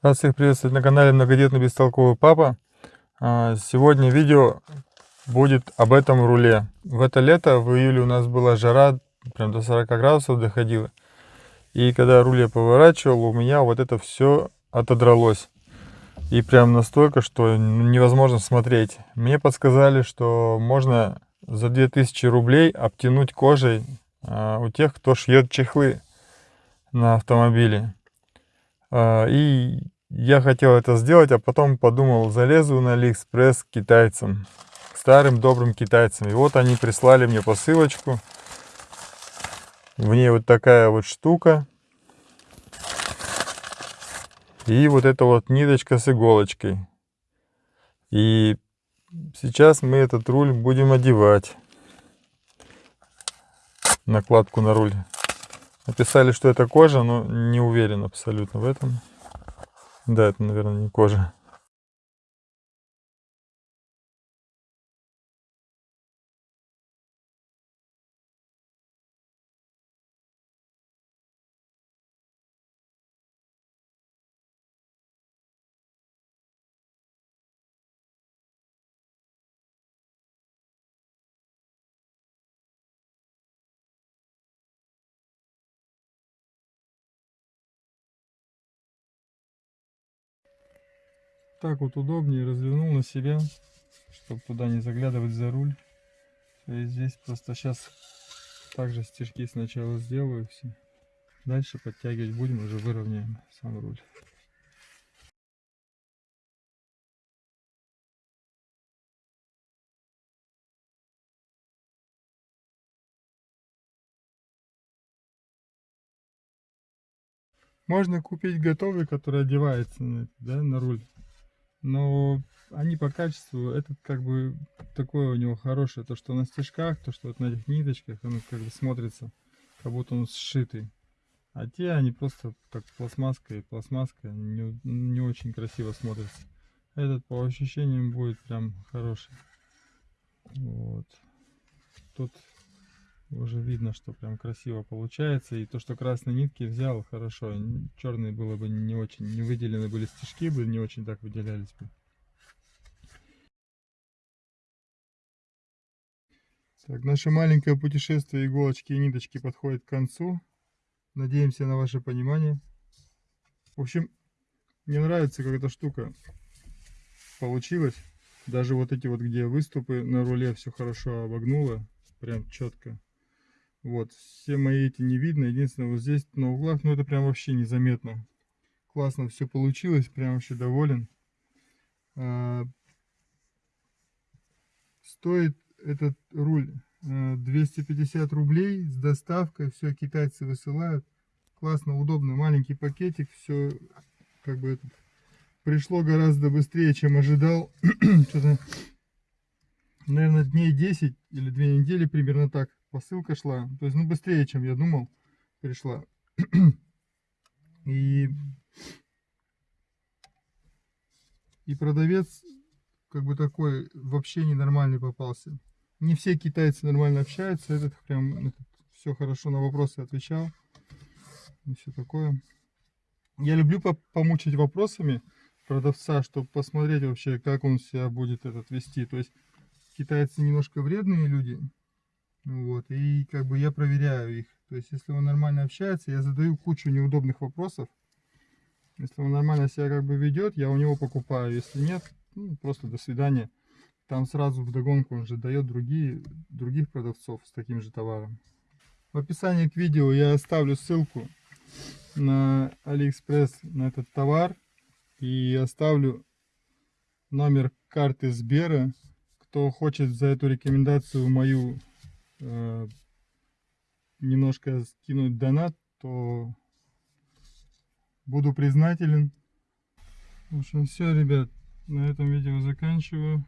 Рад всех приветствовать на канале Многодетный Бестолковый Папа. А, сегодня видео будет об этом руле. В это лето, в июле у нас была жара, прям до 40 градусов доходила. И когда руль я поворачивал, у меня вот это все отодралось. И прям настолько, что невозможно смотреть. Мне подсказали, что можно за 2000 рублей обтянуть кожей а, у тех, кто шьет чехлы на автомобиле. А, и я хотел это сделать, а потом подумал, залезу на Алиэкспресс к китайцам, к старым добрым китайцам. И вот они прислали мне посылочку. В ней вот такая вот штука. И вот эта вот ниточка с иголочкой. И сейчас мы этот руль будем одевать. Накладку на руль. Написали, что это кожа, но не уверен абсолютно в этом. Да, это, наверное, не кожа. Так вот удобнее развернул на себя, чтобы туда не заглядывать за руль. И здесь просто сейчас также стежки сначала сделаю все. Дальше подтягивать будем, уже выровняем сам руль. Можно купить готовый, который одевается на, да, на руль но они по качеству, этот как бы такое у него хорошее, то что на стежках, то что вот на этих ниточках, он как бы смотрится, как будто он сшитый. А те, они просто как пластмасска и пластмасска, не, не очень красиво смотрятся. Этот по ощущениям будет прям хороший. Вот. Тут уже видно, что прям красиво получается. И то, что красные нитки взял, хорошо. Черные было бы не очень, не выделены были стежки, бы не очень так выделялись бы. Так, наше маленькое путешествие иголочки и ниточки подходит к концу. Надеемся на ваше понимание. В общем, мне нравится, как эта штука получилась. Даже вот эти вот, где выступы на руле, все хорошо обогнуло. Прям четко. Вот, все мои эти не видно. Единственное, вот здесь на углах, ну это прям вообще незаметно. Классно все получилось, прям вообще доволен. А, стоит этот руль 250 а, рублей с доставкой. Все китайцы высылают. Классно, удобно. Маленький пакетик. Все как бы этот, пришло гораздо быстрее, чем ожидал. Наверное, дней 10 или 2 недели примерно так посылка шла. То есть, ну, быстрее, чем я думал, пришла. И, и продавец, как бы такой, вообще ненормальный попался. Не все китайцы нормально общаются. Этот прям этот, все хорошо на вопросы отвечал. И все такое. Я люблю по помучить вопросами продавца, чтобы посмотреть вообще, как он себя будет этот вести. То есть китайцы немножко вредные люди. Вот, и как бы я проверяю их. То есть, если он нормально общается, я задаю кучу неудобных вопросов. Если он нормально себя как бы ведет, я у него покупаю. Если нет, ну, просто до свидания. Там сразу в догонку он же дает другие, других продавцов с таким же товаром. В описании к видео я оставлю ссылку на Алиэкспресс на этот товар. И оставлю номер карты Сбера. Кто хочет за эту рекомендацию мою Э, немножко скинуть донат, то буду признателен. В общем, все, ребят, на этом видео заканчиваю.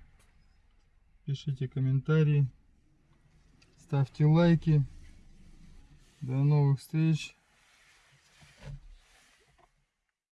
Пишите комментарии, ставьте лайки. До новых встреч.